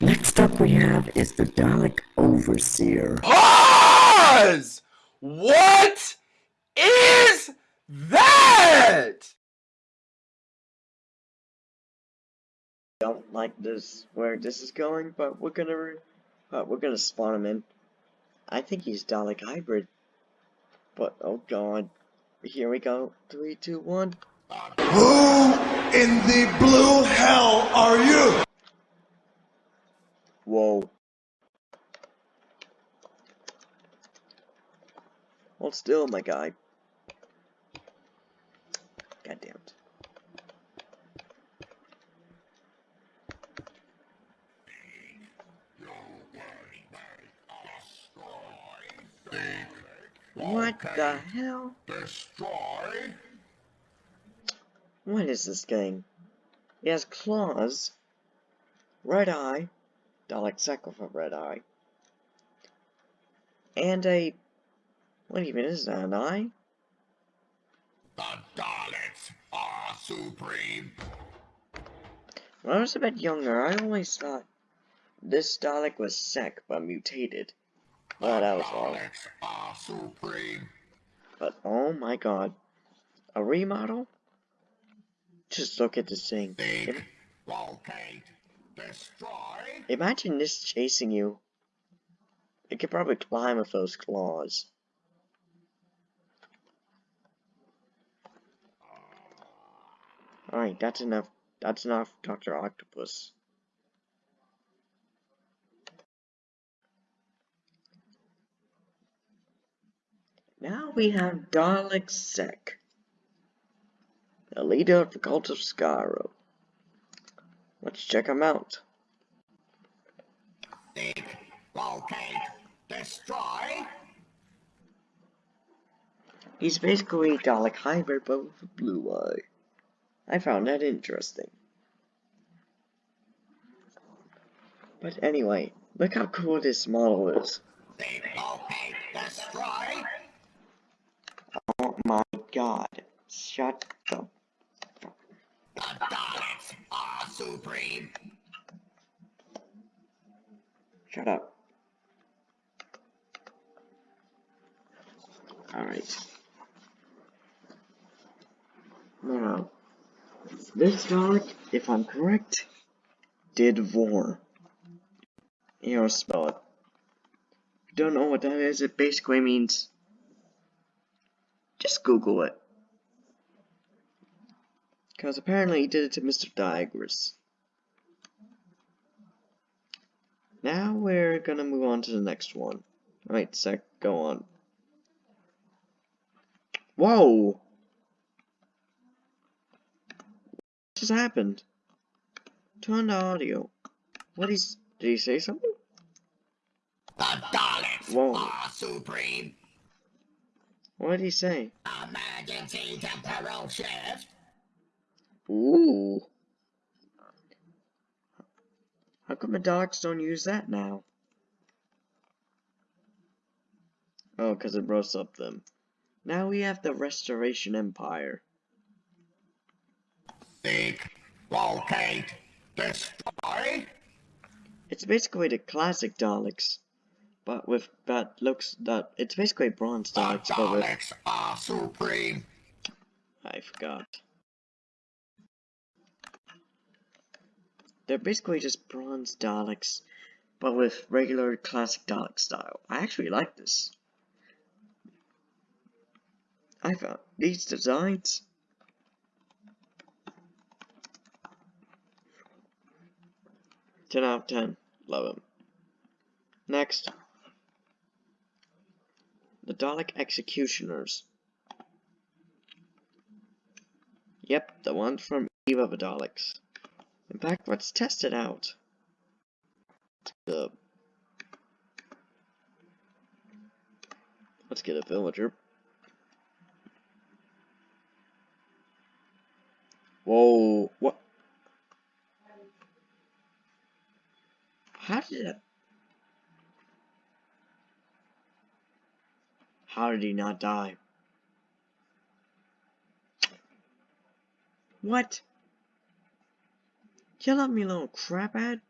Next up we have is the Dalek Overseer. Pause! What is that? Don't like this where this is going, but we're gonna but we're gonna spawn him in. I think he's Dalek hybrid. But oh god. Here we go. Three, two, one. Who in the blue hell are you? Whoa. Hold still, my guy. God damn it. What the hell? Destroy. What is this game? It has claws, right eye, Dalek for red eye, and a. What even is that? An eye? The Daleks are supreme. When I was a bit younger, I always thought this Dalek was sick but mutated. Well, that was wrong. Are supreme. But oh my god. A remodel? Just look at this thing. Think. Locate. Imagine this chasing you. It could probably climb with those claws. Alright, that's enough. That's enough, Dr. Octopus. Now we have Dalek Sec, the leader of the cult of Skaro. Let's check him out. Think. Locate. Destroy. He's basically Dalek hybrid but with a blue eye. I found that interesting. But anyway, look how cool this model is. Destroy. Oh my god. Shut the The Are supreme. shut up. Alright. Now, this Dalek, if I'm correct, did Vor. Here, spell it. You don't know what that is, it basically means just Google it. Because apparently he did it to Mr. Diagoras. Now we're gonna move on to the next one. Wait, sec, go on. Whoa! What just happened? Turn the audio. What is, did he say something? The Daleks Whoa. are supreme. What did he say? Emergency temporal shift. Ooh. How come the dogs don't use that now? Oh, because it roasts up them. Now we have the Restoration Empire. Think. Locate. Destroy. It's basically the classic Daleks, but with that looks that it's basically bronze The Daleks, but with Daleks are supreme. I forgot. They're basically just bronze Daleks, but with regular classic Dalek style. I actually like this. I found these designs. Ten out of ten. Love them. Next. The Dalek Executioners. Yep, the ones from Eve of the Daleks. In fact, let's test it out. Let's get a villager. Whoa, what? How did it? How did he not die? What? Kill up, me little craphead.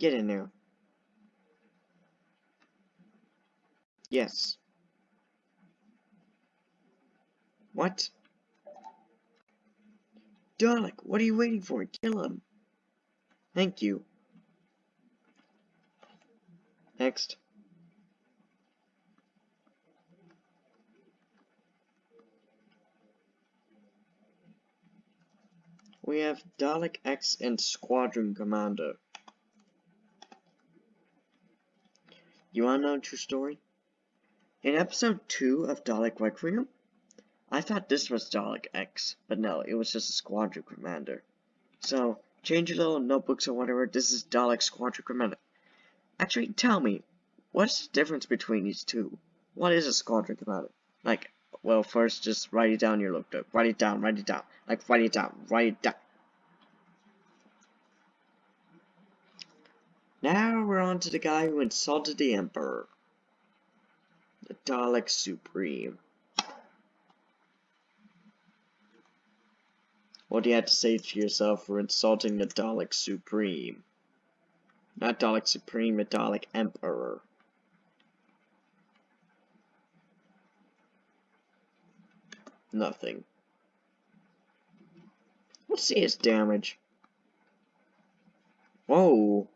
Get in there. Yes. What? Dalek, what are you waiting for? Kill him. Thank you. Next. We have Dalek X and Squadron Commander. You wanna know a true story? In episode 2 of Dalek Requiem, I thought this was Dalek X, but no, it was just a Squadron Commander. So, change your little notebooks or whatever, this is Dalek Squadron Commander. Actually, tell me, what's the difference between these two? What is a Squadron Commander? Like, well, first, just write it down your notebook. Write it down, write it down. Like, write it down, write it down. Now we're on to the guy who insulted the Emperor. The Dalek Supreme. What do you have to say to yourself for insulting the Dalek Supreme? Not Dalek Supreme, the Dalek Emperor. Nothing. Let's see his damage. Whoa.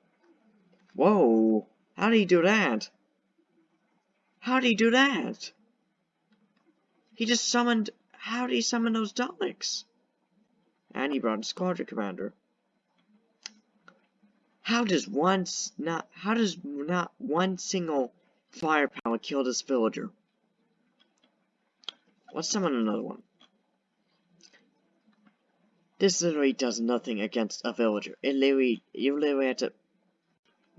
Whoa. How did he do that? How did he do that? He just summoned... How did he summon those Daleks? And he brought a squadron commander. How does one not... How does not one single firepower kill this villager? Let's summon another one. This literally does nothing against a villager. It literally, you literally have to...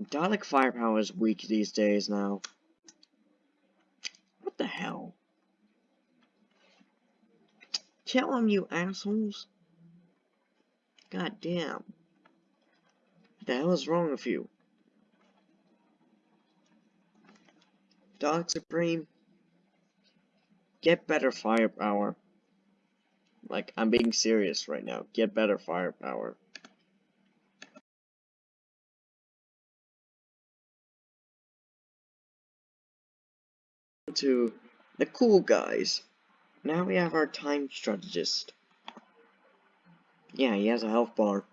Dalek firepower is weak these days now. What the hell? Kill him, you assholes. God damn. What the hell is wrong with you? Dalek Supreme. Get better firepower. Like, I'm being serious right now. Get better firepower. To the cool guys. Now we have our time strategist. Yeah, he has a health bar.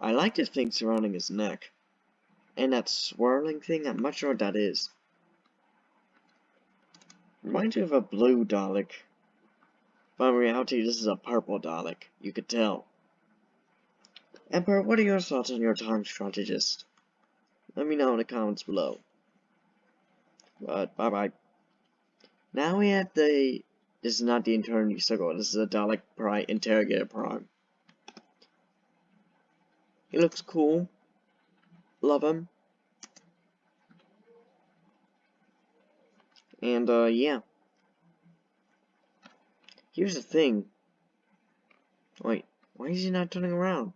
I like the thing surrounding his neck. And that swirling thing, I'm not sure what that is. Reminds me of a blue Dalek. But in reality, this is a purple Dalek. You could tell. Emperor, what are your thoughts on your time strategist? Let me know in the comments below. But, bye-bye. Now we have the... This is not the Eternity Circle. This is a Dalek Prime Interrogator Prime. He looks cool. Love him. And, uh, yeah. Here's the thing. Wait, why is he not turning around?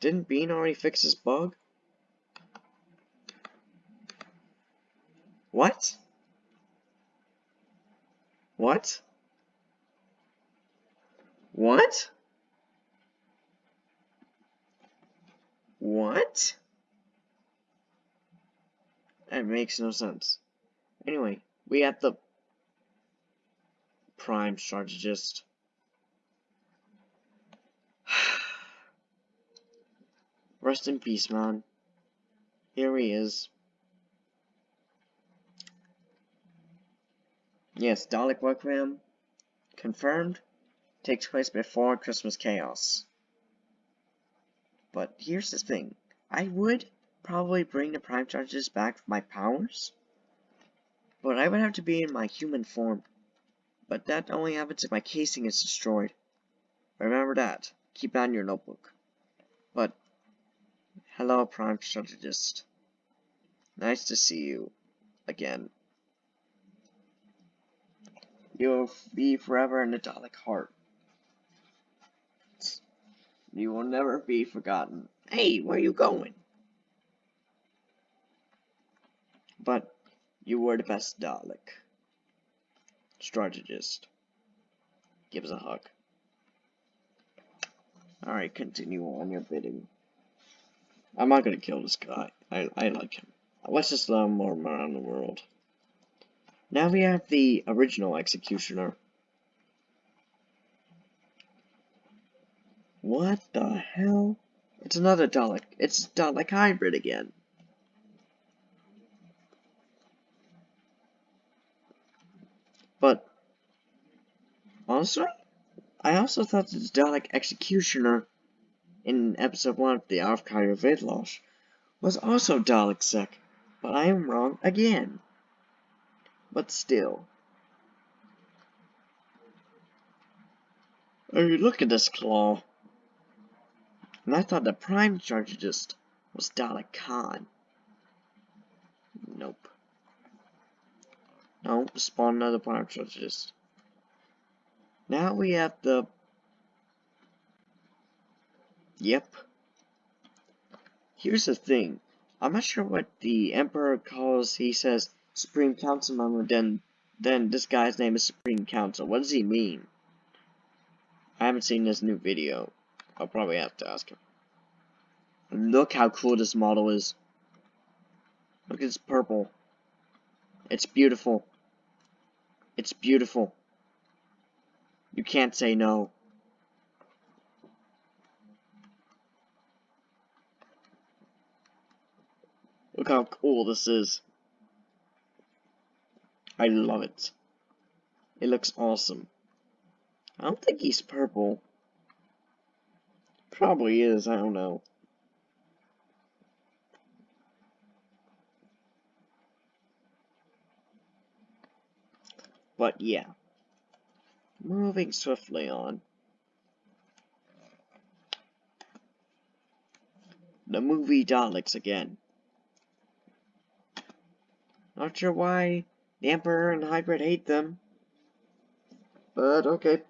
Didn't Bean already fix this bug? What? What? What? What? That makes no sense. Anyway, we have the prime strategist. Rest in peace, man. Here he is. Yes, Dalek Requiem, confirmed, takes place before Christmas Chaos. But here's the thing. I would probably bring the Prime Strategist back for my powers, but I would have to be in my human form. But that only happens if my casing is destroyed. Remember that. Keep that in your notebook. But, hello Prime Strategist. Nice to see you again. You'll be forever in the Dalek heart. You will never be forgotten. Hey, where are you going? But you were the best Dalek. Strategist. Give us a hug. Alright, continue on your bidding. I'm not gonna kill this guy. I, I like him. Let's just him roam around the world. Now we have the original Executioner. What the hell? It's another Dalek. It's Dalek Hybrid again. But, honestly, I also thought the Dalek Executioner in episode 1 of the Archive of Vidlosh was also Dalek Sec, but I am wrong again. But still. Oh, look at this claw. And I thought the Prime Strategist was Dalek Caan. Nope. No, spawn another Prime Strategist. Now we have the... Yep. Here's the thing. I'm not sure what the Emperor calls, he says, Supreme Council member, then, then this guy's name is Supreme Council. What does he mean? I haven't seen this new video. I'll probably have to ask him. Look how cool this model is. Look it's purple. It's beautiful. It's beautiful. You can't say no. Look how cool this is. I love it. It looks awesome. I don't think he's purple. Probably is, I don't know. But yeah. Moving swiftly on. The movie Daleks again. Not sure why the Emperor and Hybrid hate them. But okay.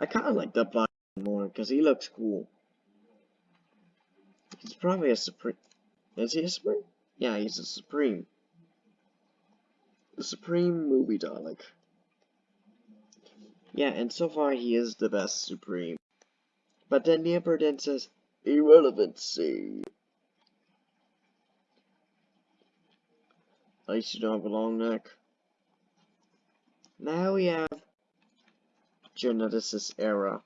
I kinda like the Black more because he looks cool. He's probably a Supreme. Is he a Supreme? Yeah, he's a Supreme. The Supreme Movie Dalek. Yeah, and so far he is the best Supreme. But then the Emperor then says, irrelevancy. At least you don't have a long neck. Now we have Genesis era.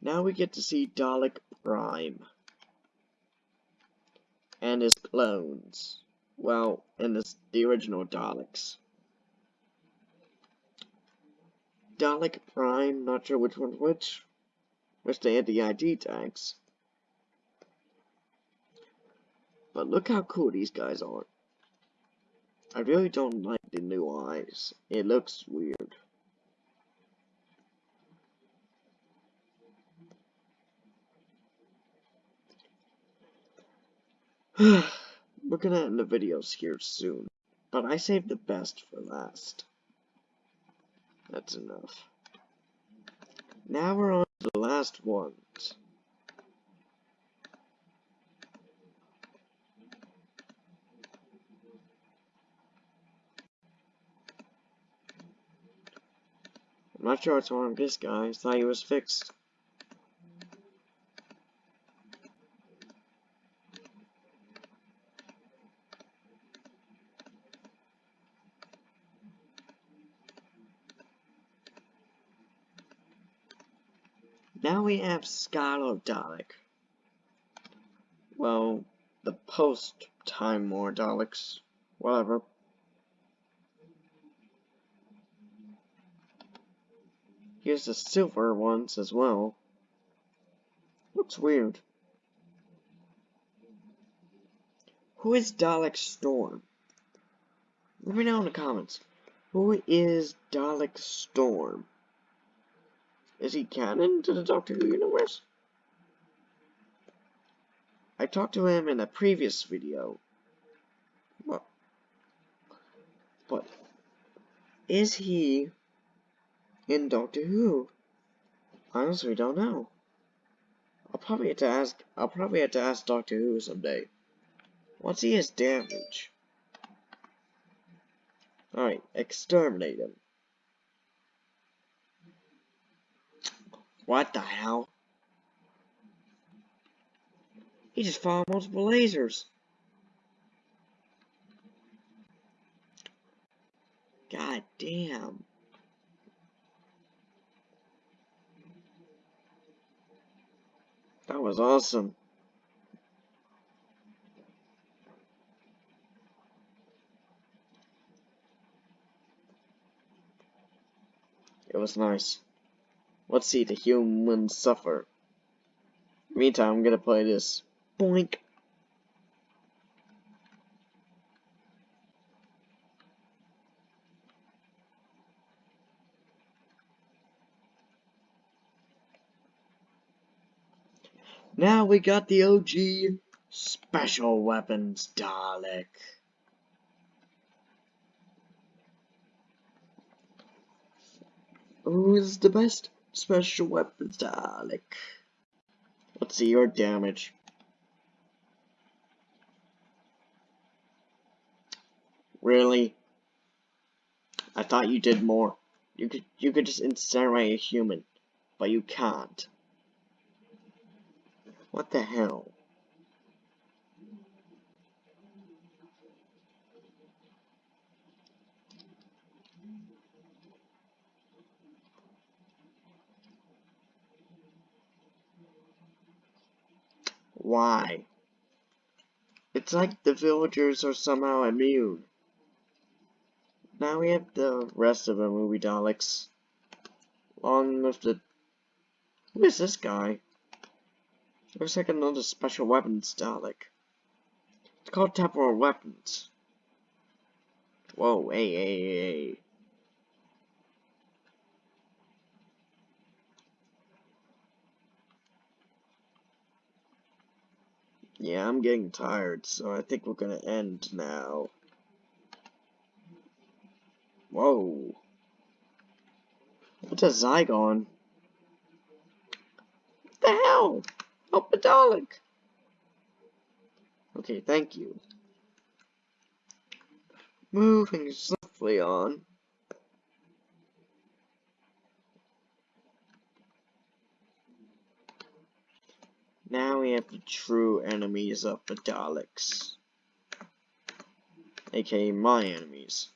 Now we get to see Dalek Prime. And his clones. Well, in this, the original Daleks. Dalek Prime, not sure which one's which. Which the anti-ID tags. But look how cool these guys are. I really don't like the new eyes. It looks weird. We're gonna end the videos here soon, but I saved the best for last. That's enough. Now we're on to the last ones. I'm not sure what's wrong with this guy. I thought he was fixed. Now we have Skylar Dalek. Well, the post-Time War Daleks. Whatever. Here's the silver ones as well. Looks weird. Who is Dalek Storm? Let me know in the comments. Who is Dalek Storm? Is he canon to the Doctor Who universe? I talked to him in a previous video. Well, but is he in Doctor Who? Honestly, don't know. I'll probably have to ask. I'll probably have to ask Doctor Who someday. Once he has damage. Alright, exterminate him. What the hell? He just fired multiple lasers. God damn. That was awesome. It was nice. Let's see the humans suffer. Meantime, I'm gonna play this. Boink. Now we got the OG Special Weapons Dalek. Who's the best Special Weapons Dalek? Uh, let's see your damage. Really? I thought you did more. You could you could just incinerate a human, but you can't. What the hell? Why? It's like the villagers are somehow immune. Now we have the rest of the movie Daleks. Along with the... Who is this guy? Looks like another special weapons Dalek. It's called temporal weapons. Whoa, hey, hey, hey. Yeah, I'm getting tired, so I think we're gonna end now. Whoa. What's a Zygon? What the hell? Help a Dalek. Okay, thank you. Moving swiftly on. Now we have the true enemies of the Daleks. aka my enemies.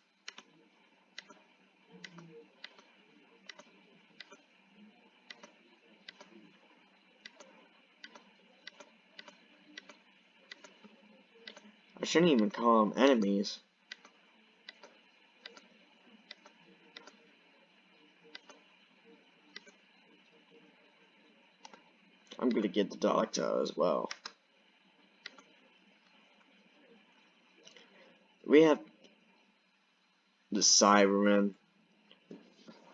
I shouldn't even call them enemies. I'm gonna get the doctor as well. We have the Cybermen.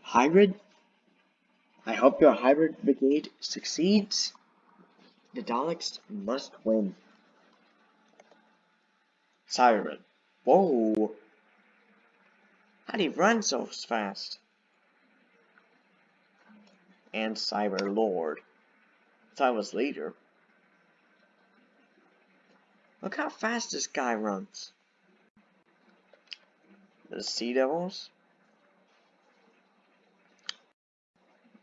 Hybrid? I hope your hybrid brigade succeeds. The Daleks must win. Cyberman. Whoa! How'd he run so fast? And Cyber Lord. Was leader. Look how fast this guy runs. The Sea Devils?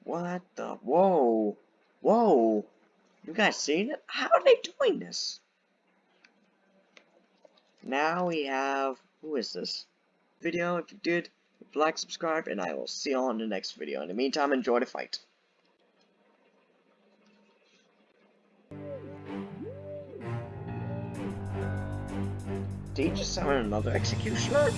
What the? Whoa! Whoa! You guys seen it? How are they doing this? Now we have, who is this? Video, if you did, like, subscribe, and I will see you all in the next video. In the meantime, enjoy the fight. Just summon another executioner?